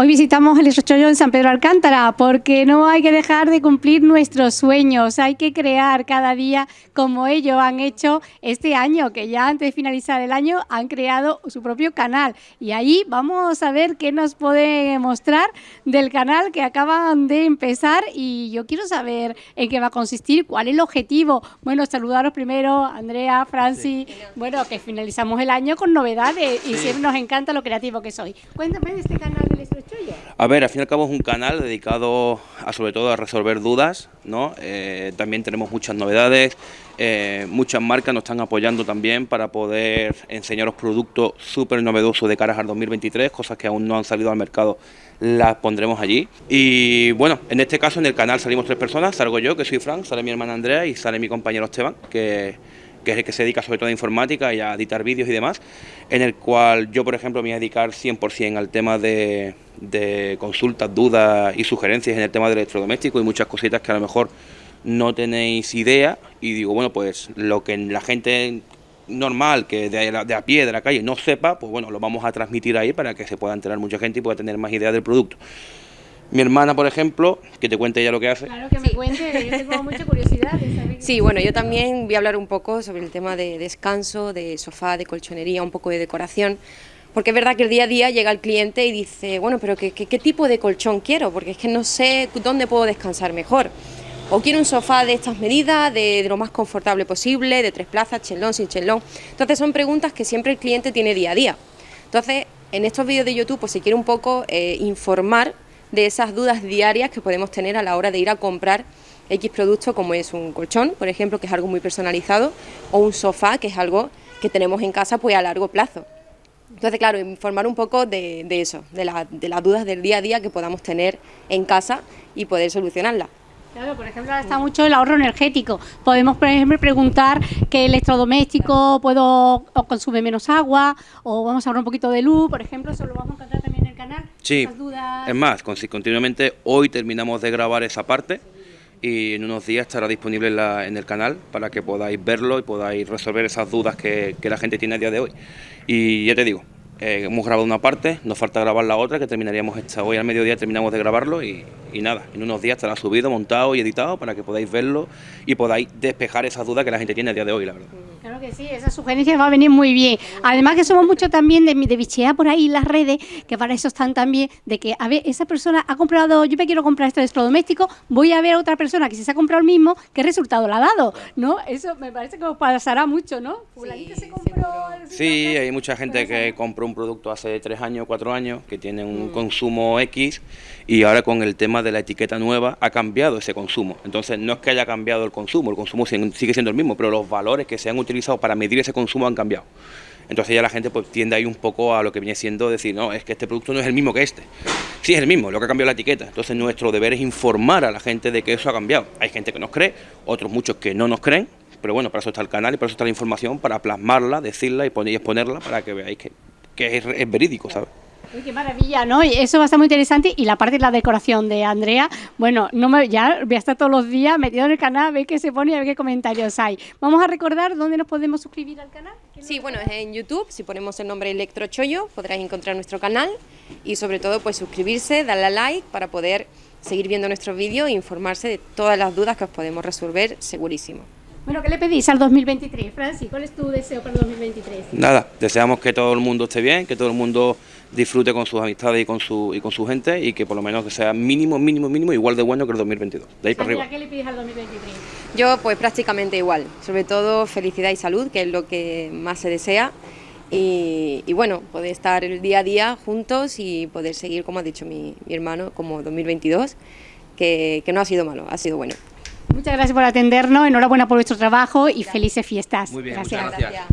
Hoy visitamos el en San Pedro Alcántara porque no hay que dejar de cumplir nuestros sueños, hay que crear cada día como ellos han hecho este año, que ya antes de finalizar el año han creado su propio canal. Y ahí vamos a ver qué nos puede mostrar del canal que acaban de empezar y yo quiero saber en qué va a consistir, cuál es el objetivo. Bueno, saludaros primero, Andrea, Franci, bueno, que finalizamos el año con novedades y siempre nos encanta lo creativo que soy. Cuéntame de este canal. A ver, al fin y al cabo es un canal dedicado a sobre todo a resolver dudas, ¿no? Eh, también tenemos muchas novedades, eh, muchas marcas nos están apoyando también para poder enseñaros productos súper novedosos de caras al 2023, cosas que aún no han salido al mercado, las pondremos allí. Y bueno, en este caso en el canal salimos tres personas, salgo yo, que soy Frank, sale mi hermana Andrea y sale mi compañero Esteban, que que es el que se dedica sobre todo a informática y a editar vídeos y demás, en el cual yo, por ejemplo, me voy a dedicar 100% al tema de, consultas, dudas y sugerencias en el tema del electrodoméstico y muchas cositas que a lo mejor no tenéis idea y digo, bueno, pues lo que la gente normal, que de, a pie, de la calle, no sepa, pues bueno, lo vamos a transmitir ahí para que se pueda enterar mucha gente y pueda tener más idea del producto. Mi hermana, por ejemplo, que te cuente ella lo que hace. Claro, que me cuente, yo tengo mucha curiosidad de saber. Sí, bueno, yo también voy a hablar un poco sobre el tema de descanso, de sofá, de colchonería, un poco de decoración. Porque es verdad que el día a día llega el cliente y dice, bueno, pero ¿qué, qué, tipo de colchón quiero? Porque es que no sé dónde puedo descansar mejor. O quiero un sofá de estas medidas, de, lo más confortable posible, de tres plazas, chelón, sin chelón. Entonces son preguntas que siempre el cliente tiene día a día. Entonces, en estos vídeos de YouTube, pues si quiere un poco eh, informar de esas dudas diarias que podemos tener a la hora de ir a comprar X producto como es un colchón, por ejemplo, que es algo muy personalizado, o un sofá, que es algo que tenemos en casa pues a largo plazo. Entonces, claro, informar un poco de, eso, de, de las dudas del día a día que podamos tener en casa y poder solucionarlas. Claro, por ejemplo, ahora está mucho el ahorro energético. Podemos, por ejemplo, preguntar qué electrodoméstico puedo o consume menos agua o vamos a ahorrar un poquito de luz, por ejemplo, eso lo vamos a encontrar también en canal. Sí, es más, continuamente hoy terminamos de grabar esa parte y en unos días estará disponible en, el canal para que podáis verlo y podáis resolver esas dudas que, que la gente tiene a día de hoy. Y ya te digo, eh, hemos grabado una parte, nos falta grabar la otra, que terminaríamos esta hoy al mediodía, terminamos de grabarlo y, nada, en unos días estará subido, montado y editado para que podáis verlo y podáis despejar esas dudas que la gente tiene a día de hoy, la verdad. Claro que sí, esa sugerencia va a venir muy bien. Además que somos mucho también de, de bichear por ahí las redes, que para eso están también, de que, a ver, esa persona ha comprado, yo me quiero comprar este electrodoméstico, voy a ver a otra persona que si se ha comprado el mismo, ¿qué resultado le ha dado? ¿No? Eso me parece que os pasará mucho, ¿no? Sí, se compró sí hay mucha gente que compró un producto hace tres años, cuatro años, que tiene un mm. consumo X y ahora con el tema de la etiqueta nueva ha cambiado ese consumo. Entonces no es que haya cambiado el consumo, el consumo sigue siendo el mismo, pero los valores que se han utilizado para medir ese consumo han cambiado. Entonces ya la gente pues tiende ahí un poco a lo que viene siendo decir, no, es que este producto no es el mismo que este. Sí, es el mismo, lo que ha cambiado la etiqueta. Entonces nuestro deber es informar a la gente de que eso ha cambiado. Hay gente que nos cree, otros muchos que no nos creen, pero bueno, para eso está el canal y para eso está la información, para plasmarla, decirla y, poner, y exponerla para que veáis que, que es, verídico, ¿sabes? Uy, qué maravilla, ¿no? Eso va a estar muy interesante y la parte de la decoración de Andrea, bueno, no me, ya voy a estar todos los días metido en el canal a ver qué se pone y a ver qué comentarios hay. Vamos a recordar dónde nos podemos suscribir al canal. Sí, bueno, es en YouTube, si ponemos el nombre Electrochollo podráis encontrar nuestro canal y sobre todo pues suscribirse, darle a like para poder seguir viendo nuestros vídeos e informarse de todas las dudas que os podemos resolver segurísimo. Bueno, ¿qué le pedís al 2023, Francis? ¿Cuál es tu deseo para el 2023? Nada, deseamos que todo el mundo esté bien, que todo el mundo disfrute con sus amistades y con su y con su gente y que por lo menos que sea mínimo, mínimo, mínimo igual de bueno que el 2022. De ahí para arriba. ¿Qué le pides al 2023? Yo pues prácticamente igual, sobre todo felicidad y salud, que es lo que más se desea. Y, bueno, poder estar el día a día juntos y poder seguir, como ha dicho mi, hermano, como 2022, que, que no ha sido malo, ha sido bueno. Muchas gracias por atendernos, enhorabuena por vuestro trabajo y felices fiestas. Muy bien, gracias.